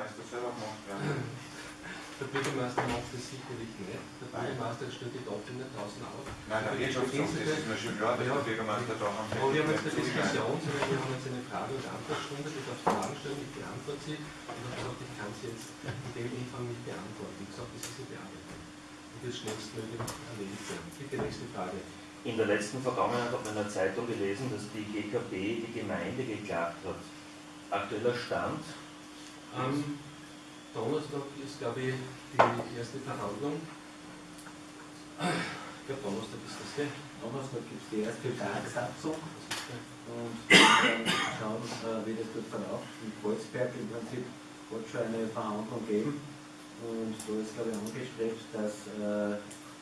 Bürgermeister selber gemacht werden. Der Bürgermeister macht das sicherlich nicht. Der Bürgermeister stellt die Daten nicht draußen auf. Nein, der Wirtschaftsamt, das ist mir schon klar, dass der Bürgermeister da haben. Aber wir haben jetzt eine Diskussion, sondern wir haben jetzt eine Frage- und Antwortstunde, die darf Fragen stellen, ich beantworte sie. Und dann gesagt, ich kann sie jetzt in dem Umfang nicht beantworten. Wie gesagt, das ist eine Bearbeitung. Und das schnellstmöglich erledigt werden. Bitte nächste Frage. In der letzten Vergangenheit hat man in der Zeitung gelesen, dass die GKB die Gemeinde geklagt hat. Aktueller Stand? Am Donnerstag ist, glaube ich, die erste Verhandlung. Ich glaube, Donnerstag ist das, gell? Donnerstag gibt es die erste der und dann schauen, äh, wie das dort verläuft. In Kreuzberg im Prinzip wird schon eine Verhandlung geben und da ist, glaube ich, angestrebt, dass äh,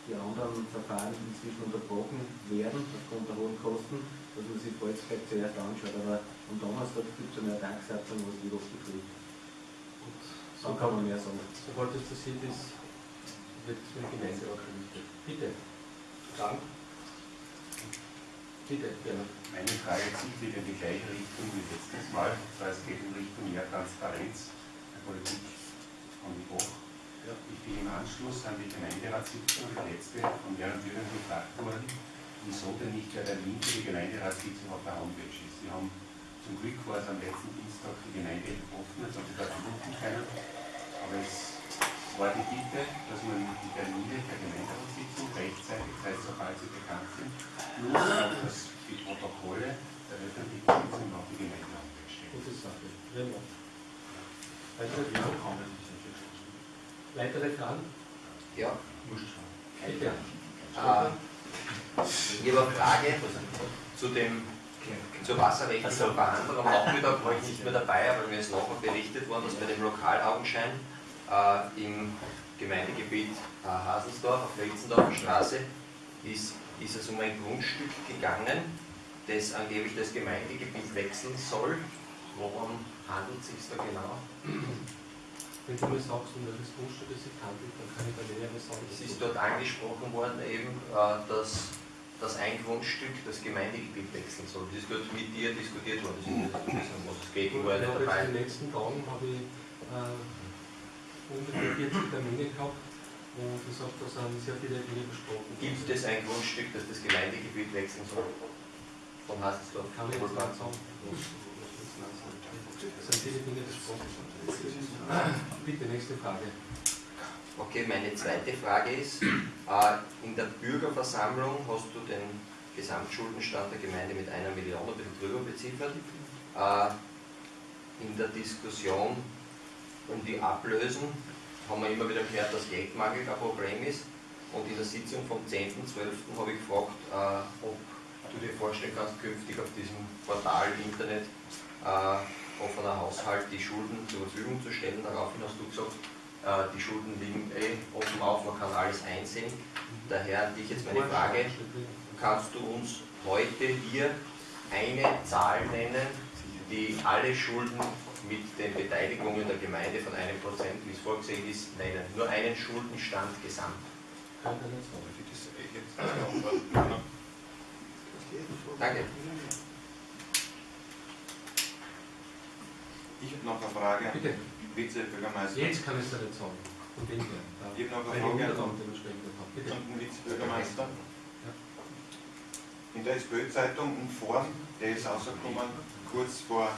die anderen Verfahren inzwischen unterbrochen werden aufgrund der hohen Kosten, dass man sich Kreuzberg zuerst anschaut. Aber am Donnerstag gibt es eine Tagessatzung, was die Woche betrifft. Und Dann kann man mehr sagen. Sobald es passiert ist, wird es mit der Gemeinde auch berichtet. Bitte. Fragen? Bitte, gerne. Meine Frage zieht wieder in die gleiche Richtung wie letztes Mal, weil es geht in Richtung mehr Transparenz der Politik von die Hoch. Ja. Ich bin im Anschluss an die Gemeinderatssitzung, die letzte, von mehreren Bürgern gefragt worden, wieso denn nicht der Termin für die Gemeinderatssitzung auf der Homepage ist. Sie haben zum Glück war es am letzten Dienstag die Gemeinde offen, jetzt haben sie dort finden können. Aber es war die Bitte, dass man die Termine der Gemeinderatssitzung rechtzeitig, das heißt, sobald sie bekannt sind, plus auch dass die Protokolle der öffentlichen Sitzung auf die Gemeinde-Homepage stehen. Gute Sache. Weitere Fragen? Weitere Fragen? Ja, Bitte. äh, ich habe eine Frage zu dem, zur wasserrechtlichen Verhandlung. Am Nachmittag war ich nicht mehr dabei, aber mir ist nachher berichtet worden, dass bei dem Lokalaugenschein äh, im Gemeindegebiet äh, Haselsdorf auf der Straße ist, ist es um ein Grundstück gegangen, das angeblich das Gemeindegebiet wechseln soll. Worum handelt es sich da genau? Wenn du mir sagst, um welches Grundstück es sich handelt, dann kann ich da Näheres sagen. Es ist dort angesprochen worden, eben, äh, dass, dass ein Grundstück das Gemeindegebiet wechseln soll. Das ist dort mit dir diskutiert worden. Das ist wissen, was es geht, war Ich habe jetzt in den letzten Tagen habe ich äh, ungefähr 40 Termine gehabt und ich sage, da sind sehr viele Dinge besprochen. Gibt es ein Grundstück, das das Gemeindegebiet wechseln soll? Von Haselsdorf? Kann ich jetzt nicht sagen. Es sind viele Dinge besprochen. Bitte, nächste Frage. Okay, meine zweite Frage ist, äh, in der Bürgerversammlung hast du den Gesamtschuldenstand der Gemeinde mit einer Million ein bisschen drüber beziffert. Äh, In der Diskussion um die Ablösen haben wir immer wieder gehört, dass Geldmangel ein Problem ist. Und in der Sitzung vom 10.12. habe ich gefragt, äh, ob du dir vorstellen kannst, künftig auf diesem Portal Internet offener Haushalt die Schulden zur Verfügung zu stellen. Daraufhin hast du gesagt, die Schulden liegen eh offen auf, man kann alles einsehen. Daher an dich jetzt meine Frage, kannst du uns heute hier eine Zahl nennen, die alle Schulden mit den Beteiligungen der Gemeinde von einem Prozent, wie es vorgesehen ist, nennen? Nur einen Schuldenstand gesamt. Danke. Ich habe noch eine Frage, Bitte, Vizebürgermeister. jetzt kann ich es nicht sagen. Von dem her. Ich habe noch eine Frage an den Vizebürgermeister. In der SPÖ-Zeitung in Form, der ist rausgekommen kurz vor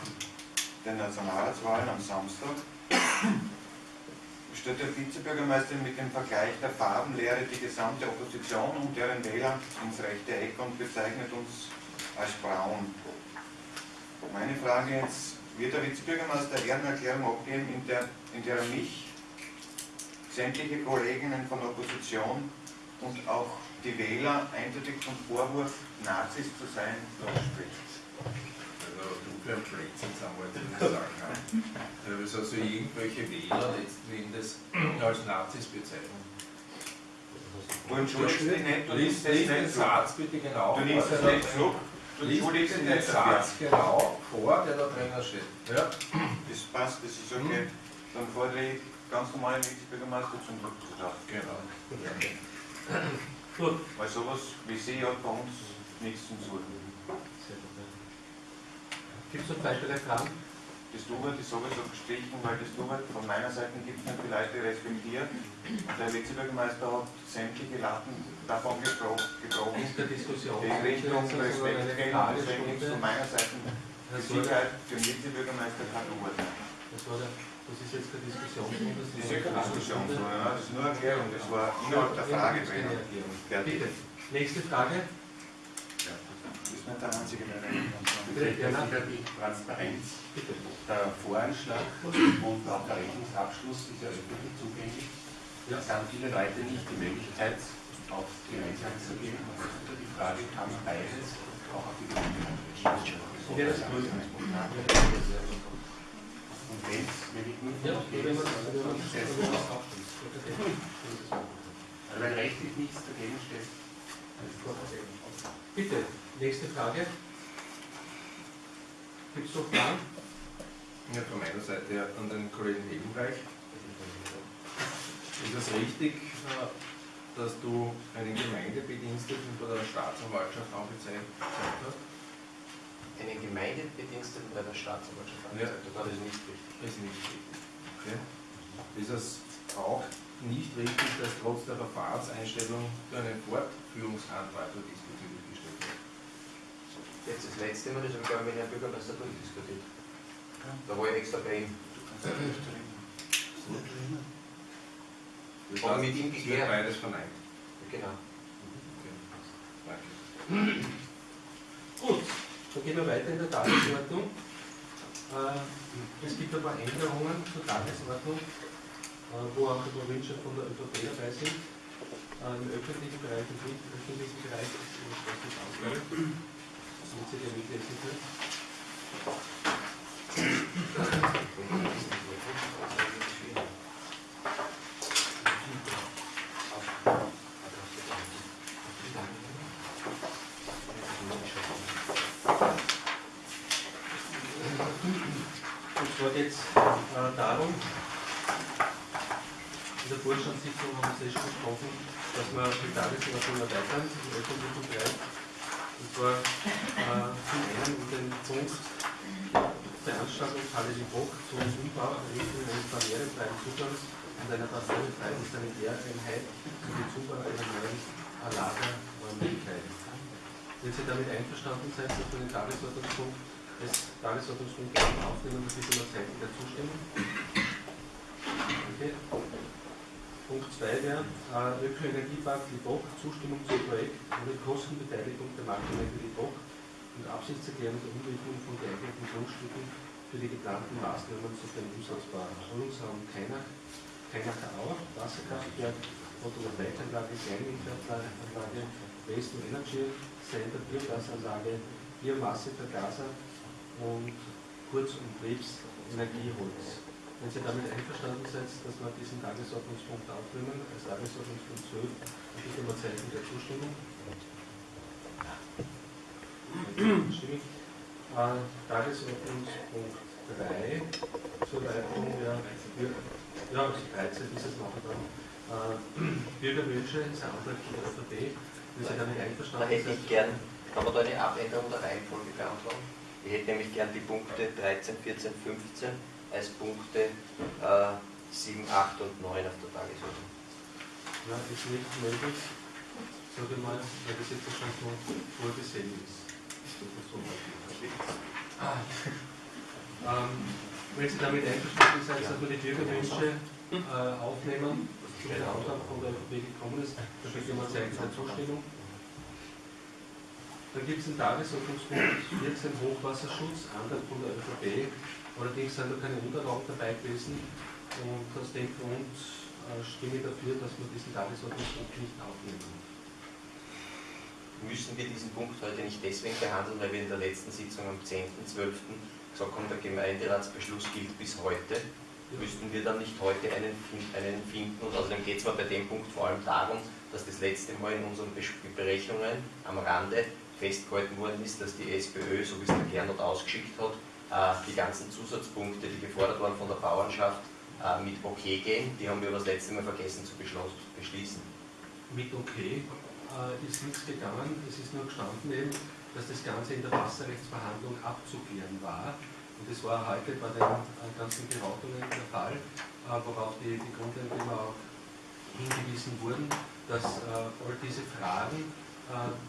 den Nationalratswahlen am Samstag, stellt der Vizebürgermeister mit dem Vergleich der Farbenlehre die gesamte Opposition und deren Wähler ins rechte Eck und bezeichnet uns als braun. Meine Frage jetzt, wird der Vizebürgermeister eher eine Erklärung abgeben, in der, in der er mich, sämtliche Kolleginnen von Opposition und auch die Wähler eindeutig vom Vorwurf, Nazis zu sein, losspricht? Also du für ein Blödsinn wir jetzt nicht sagen. ja. Also es also irgendwelche Wähler letzten Endes als Nazis bezeichnen. Du entschuldigst dich nicht, du nimmst das lies den nicht so. Satz bitte genau Du nimmst es nicht. Du Lies den dafür. Satz genau vor, der da drinnen steht. Ja? Das passt, das ist okay. Dann fordere ich ganz normale Vizebürgermeister zum Rücktritt Genau. Gut. Weil sowas wie Sie hat bei uns nichts zum Suchen. Sehr gut, ja. Gibt es noch weitere Fragen? Das Du-Wort ist sowieso gestrichen, weil das Du-Wort von meiner Seite gibt es nicht die Leute respektiert. Und der Vizebürgermeister hat sämtliche Latten davon gebro gebrochen, Ist der Diskussion. die in Richtung sondern Respekt gehen. Deswegen gibt es von meiner Seite die Sicherheit für den Vizebürgermeister kein Du-Wort. Das ist jetzt der Diskussionsrunde. Das ist ja keine Diskussion, sondern ja, das ist nur eine Erklärung, das war innerhalb der Frage drin. Bitte. Nächste Frage. Das ist nicht der einzige, der. Bitte, die Transparenz. Bitte. Der Voranschlag und auch der Rechnungsabschluss ist ja öffentlich zugänglich. Es haben viele Leute nicht die Möglichkeit, auf die Gemeinschaft zu gehen. Die Frage, kann beides auch auf die gut. Und wenn es, wenn ich nur Ja, wenn man Gesetz- wenn man- Gesetz- wenn man das aufschließt. Okay. Also wenn rechtlich nichts dagegen steht, Bitte, nächste Frage. Gibt es noch Fragen? Ja, von meiner Seite her an den Kollegen Ebenreich. Ist es richtig, äh, dass du einen Gemeindebediensteten bei der Staatsanwaltschaft angezeigt hast? Einen Gemeindebediensteten bei der Staatsanwaltschaft Ja. angezeigt, das ist nicht richtig. Das ist nicht richtig. Okay. Ist es auch nicht richtig, dass trotz der Verfahrenseinstellung du einen Fortführungsantrag diesbezüglich? Jetzt das letzte Mal, das habe ich glaube ich mit Herrn Bürgermeister durchdiskutiert. Da war ich extra bei ihm. Das Aber heißt, mit ihm es wird geklärt. beides verneint. Genau. Danke. Gut, dann gehen wir weiter in der Tagesordnung. Äh, Es gibt ein paar Änderungen zur Tagesordnung, äh, wo auch ein paar Wünsche von der ÖVP dabei sind. Äh, Im öffentlichen Bereich und nicht öffentlichen Bereich ist das nicht ausgleich. Zwar geht es äh, darum, in der Vorstandssitzung haben wir es eh schon besprochen, dass wir die Tagesordnung erweitern im öffentlichen Bereich. Und zwar äh, zum einen in den Punkt Veranstaltungshalle die Bock zum Umbau, eines barrierefreien Zugangs und einer barrierefreien Sanitäreinheit sowie Zubau einer neuen Lagerräumlichkeit. Wenn Sie damit einverstanden seid, dass wir den Tagesordnungspunkt des Tagesordnungspunkt aufnehmen, das ist immer Zeichen der Zustimmung. Okay. Punkt 2 wäre äh, Ökoenergiepark Libock, Zustimmung zum Projekt ohne Kostenbeteiligung der Marktgemeinde Libock und Absichtserklärung der Umwidmung von geeigneten Grundstücken für die geplanten Maßnahmen zu den umsatzbaren Erholungsraum Kainach, Kainacher Auer, Wasserkraftwerk, Photovoltaikanlage, Kleinwindkraftanlage, Waste to Energy Center, Biogasanlage, Biomassevergaser und Kurz- und Betriebsenergieholz. Wenn Sie damit einverstanden sind, dass wir diesen Tagesordnungspunkt aufnehmen, als Tagesordnungspunkt 12, dann bitte mal Zeichen der Zustimmung. Stimmig. Äh, Tagesordnungspunkt 3 zur Erweiterung der, ja, 13 ist es nachher dann. Äh, Bürgerwünsche, ist ein Antrag von der ÖVP. Wenn Sie damit Da einverstanden hätte sind, ich gern, kann man da eine Abänderung der Reihenfolge beantragen? Ich hätte nämlich gern die Punkte 13, 14, 15 als Punkte äh, 7, 8 und 9 auf der Tagesordnung. ja, ist nicht möglich, sage ich mal, weil das jetzt schon so vorgesehen ist. Halt. ähm, wenn Sie damit einverstanden sind, dass wir die Bürgerwünsche äh, aufnehmen, zu den Antrag von der ÖVP gekommen ist, dann bitte mal Zeichen der Zustimmung. Dann gibt es einen Tagesordnungspunkt 14 Hochwasserschutz, Antrag von der ÖVP. Allerdings sind da keine Unterlagen dabei gewesen und aus dem Grund äh, stimme ich dafür, dass wir diesen Tagesordnungspunkt nicht aufnehmen. Müssen wir diesen Punkt heute nicht deswegen behandeln, weil wir in der letzten Sitzung am 10.12. gesagt haben, der Gemeinderatsbeschluss gilt bis heute? Müssten wir dann nicht heute einen, einen finden? Und außerdem geht es mir bei dem Punkt vor allem darum, dass das letzte Mal in unseren Berechnungen am Rande festgehalten worden ist, dass die SPÖ, so wie es der Gernot ausgeschickt hat, äh, die ganzen Zusatzpunkte, die gefordert waren von der Bauernschaft, äh, mit okay gehen. Die haben wir das letzte Mal vergessen zu beschließen. Mit okay äh, ist nichts gegangen, es ist nur gestanden eben, dass das Ganze in der Wasserrechtsverhandlung abzuklären war. Und das war heute bei den ganzen Beratungen der Fall, worauf die, die Grundeigentümer auch hingewiesen wurden, dass all diese Fragen,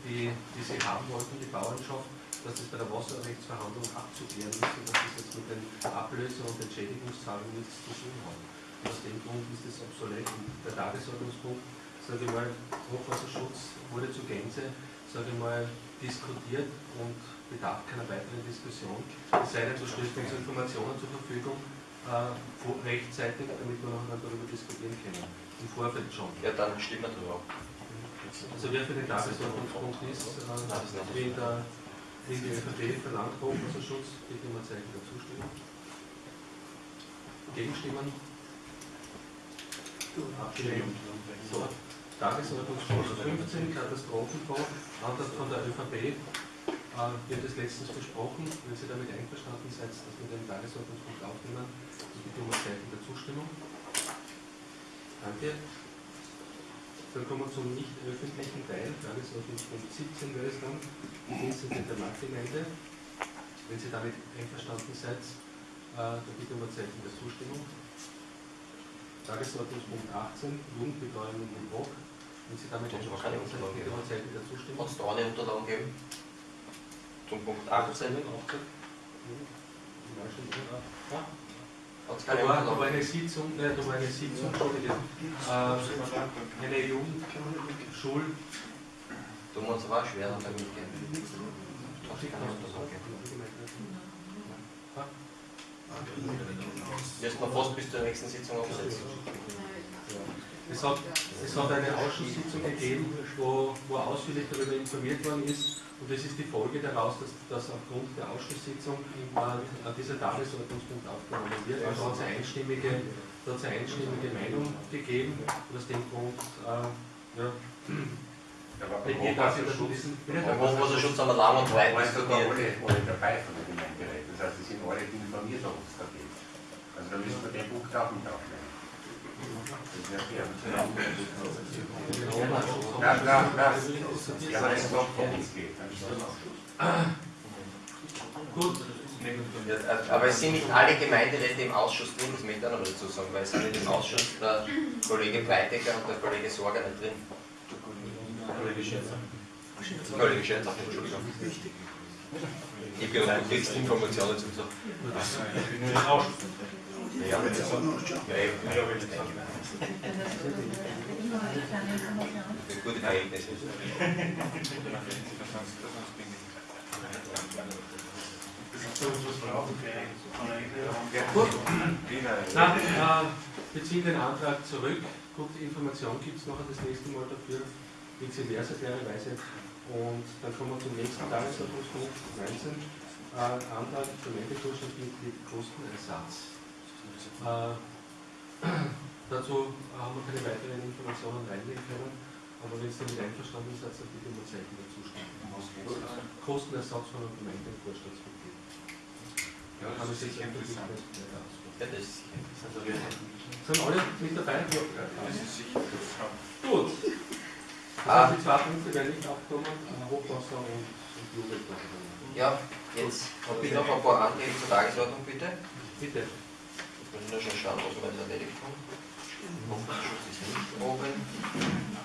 die, die sie haben wollten, die Bauernschaft, dass das bei der Wasserrechtsverhandlung abzuklären ist und dass das jetzt mit den Ablöse- und Entschädigungszahlungen nichts zu tun hat. Und aus dem Grund ist das obsolet. Und der Tagesordnungspunkt, sage ich mal, Hochwasserschutz wurde zu Gänze, sage ich mal, diskutiert und bedarf keiner weiteren Diskussion. Es sei denn, du stellst uns Informationen zur Verfügung, äh, rechtzeitig, damit wir noch darüber diskutieren können. Im Vorfeld schon. Ja, dann stimmen wir drüber. Also wer für den Tagesordnungspunkt ist, wie der wie die ÖVP verlangt Hochwasserschutz, bitte um ein Zeichen der Zustimmung. Gegenstimmen? Abgelehnt. So, Tagesordnungspunkt 15, Katastrophenfonds, Antrag von der ÖVP. Äh, wird es letztens besprochen, wenn Sie damit einverstanden seid, dass wir den Tagesordnungspunkt aufnehmen, bitte um ein Zeichen der Zustimmung. Danke. Dann kommen wir zum nicht öffentlichen Teil, Tagesordnungspunkt 17 wäre es dann, die Dienste der Marktgemeinde. Wenn Sie damit einverstanden seid, äh, dann bitte um ein Zeichen der Zustimmung. Tagesordnungspunkt 18, Jugendbetreuung in Bruck. Wenn Sie damit einverstanden seid, bitte um ein Zeichen der Zustimmung. Hat es da eine Unterlagen geben? Zum Punkt 18 Ja. hat es Da war, da war eine Sitzung, äh, da war eine Sitzung, Entschuldigung, äh, eine Jugendschul, wir uns aber auch schwer damit gehen. Hat es keine Unterlagen geben. Müssen wir fast bis zur nächsten Sitzung aufsetzen. Es hat, es hat eine Ausschusssitzung gegeben, wo, wo ausführlich darüber informiert worden ist. Und das ist die Folge daraus, dass, dass aufgrund der Ausschusssitzung äh, dieser Tagesordnungspunkt aufgenommen wird. Also hat es eine einstimmige, da hat es eine einstimmige Meinung gegeben. Und aus dem Grund, äh, ja, Ja, aber beim Hochwasserschutz? Beim Hochwasserschutz haben wir lang und breit sogar alle, diskutiert. alle dabei von der Gemeinderäte. Das heißt, sie sind alle informiert, ob es da geht. Also da müssen wir den Punkt auch mit aufnehmen. Ja, worum es geht. Auch. Gut, Ja, Aber es sind nicht alle Gemeinderäte im Ausschuss drin, das möchte ich auch noch dazu sagen, weil es sind im Ausschuss der Kollege Breitecker und der Kollege Sorger nicht drin. Kollege Schäfer. Kollege Schäfer, Entschuldigung. Ich bin auf Informationen zum Sagen. Ja, ja, ja, Gute Verhältnisse. Gut. Wiener. Na, äh, wir ziehen den Antrag zurück. Gute Information gibt es noch das nächste Mal dafür, klarerweise. Und dann kommen wir zum nächsten Tagesordnungspunkt 19. Äh, Antrag Gemeindevorstandsmitglied Kostenersatz. Äh, dazu haben wir keine weiteren Informationen reinlegen können, aber wenn Sie damit einverstanden seid, dann bitte um ein Zeichen der Zustimmung. Kostenersatz von einem Gemeindevorstandsmitglied. Ja, das ist sicher interessant. Ja, das ist sicher. Sind alle mit dabei? Das ist sicher interessant. Gut. Das Ah. heißt, die zwei Punkte werden nicht aufgenommen, äh, Hochwasser und, und. Ja, jetzt habe ich noch ein paar Anträge zur Tagesordnung, bitte. Bitte. Jetzt muss ich nur schon schauen, was wir jetzt erledigt haben. Hochwasserschutz ist nicht oben.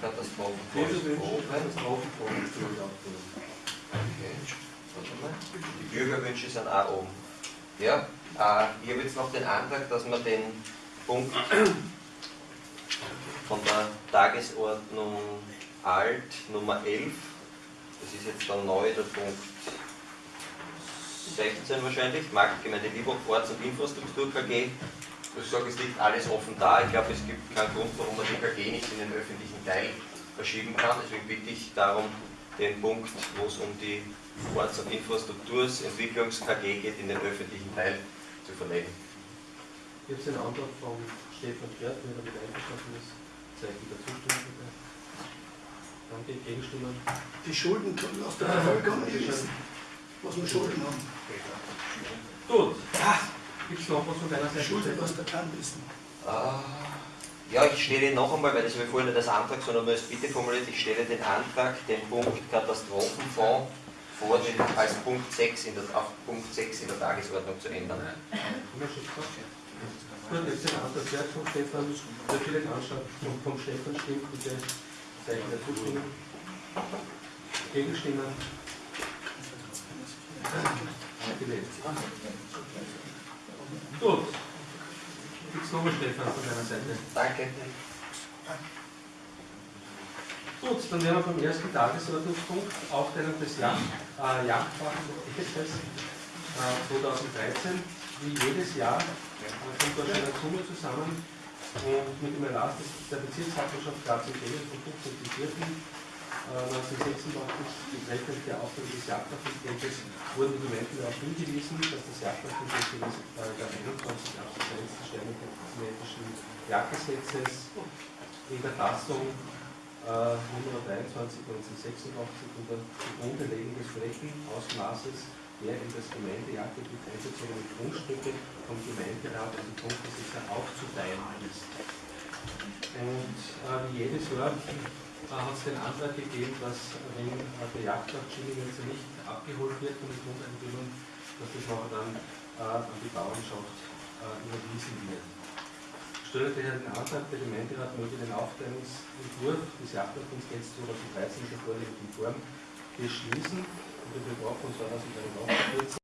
Katastrophenfonds ist oben. Katastrophenfonds ist. Okay, warte mal. Die Bürgerwünsche sind auch oben. Ja, äh, ich habe jetzt noch den Antrag, dass wir den Punkt von der Tagesordnung Alt Nummer 11, das ist jetzt dann neu der Punkt 16 wahrscheinlich, Marktgemeinde Liebhoff, Orts- und Infrastruktur KG. Ich sage, es liegt alles offen da. Ich glaube, es gibt keinen Grund, warum man die KG nicht in den öffentlichen Teil verschieben kann. Deswegen bitte ich darum, den Punkt, wo es um die Orts- und Infrastruktursentwicklungs-KG geht, in den öffentlichen Teil zu verlegen. Gibt es einen Antrag von Stefan Gerd, wenn er damit einverstanden ist? Zeichen der Zustimmung bitte. Danke, Gegenstimmen. Die Schulden können aus der Bevölkerung was wir Schulden haben. Gut. Gibt es noch was von deiner Seite? Schulden aus der kann wissen. Ah, Ja, ich stelle noch einmal, weil das habe ich vorhin nicht als Antrag, sondern nur als Bitte formuliert, ich stelle den Antrag, den Punkt Katastrophenfonds vor, den als Punkt 6 in der, auf Punkt 6 in der Tagesordnung zu ändern. Gut, jetzt den Antrag zuerst vom Stefan, der viele Antrag vom, vom Stefan stimmt, bitte Zeichen der Zustimmung. Gegenstimmen. Gut. Gibt es nochmal Stefan von deiner Seite? Danke. Gut, dann wären wir beim ersten Tagesordnungspunkt, Aufteilung des Yacht, äh, Yachtwagengesetzes äh, 2013. Wie jedes Jahr äh, kommt schon eine Summe zusammen und mit dem Erlass der Bezirkshauptmannschaft Graz und Tegel vom 15.04.1986 betreffend der Aufteilung des Jagdassistentes wurden die Dokumente darauf hingewiesen, dass das Jagdassistent gemäß § 21 Absatz 1 des Sternenmetischen Jagdgesetzes in der Fassung äh, Nummer 23 1986 unter zugrunde Legung des Flächenausmaßes der in das Gemeindejagdgebiet einbezogenen Grundstücke vom Gemeinderat und dem Grundbesitzer aufzuteilen ist. Und äh, wie jedes Jahr äh, hat es den Antrag gegeben, dass wenn der Jagdplatz Schillingense nicht abgeholt wird von den Grundeigentümern, dass das nachher dann äh, an die Bauernschaft äh, überwiesen wird. Stelle daher den Antrag, der Gemeinderat möge den Aufteilungsentwurf des Jagdordnungsgesetzes 2013 in der vorliegenden Form beschließen und den Gebrauch von 2041